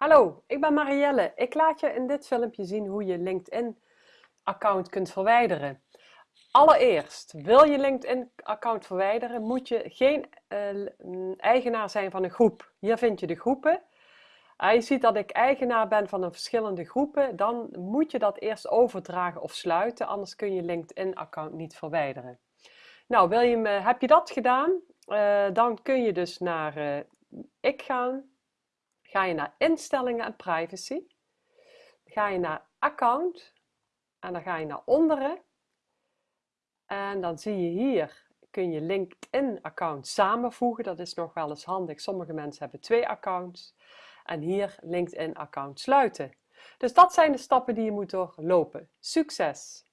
Hallo, ik ben Marielle. Ik laat je in dit filmpje zien hoe je LinkedIn-account kunt verwijderen. Allereerst, wil je LinkedIn-account verwijderen, moet je geen uh, eigenaar zijn van een groep. Hier vind je de groepen. Uh, je ziet dat ik eigenaar ben van een verschillende groepen. Dan moet je dat eerst overdragen of sluiten, anders kun je LinkedIn-account niet verwijderen. Nou, wil je me, heb je dat gedaan? Dan kun je dus naar ik gaan ga je naar instellingen en privacy. ga je naar account en dan ga je naar onderen. En dan zie je hier, kun je LinkedIn account samenvoegen. Dat is nog wel eens handig. Sommige mensen hebben twee accounts. En hier LinkedIn account sluiten. Dus dat zijn de stappen die je moet doorlopen. Succes!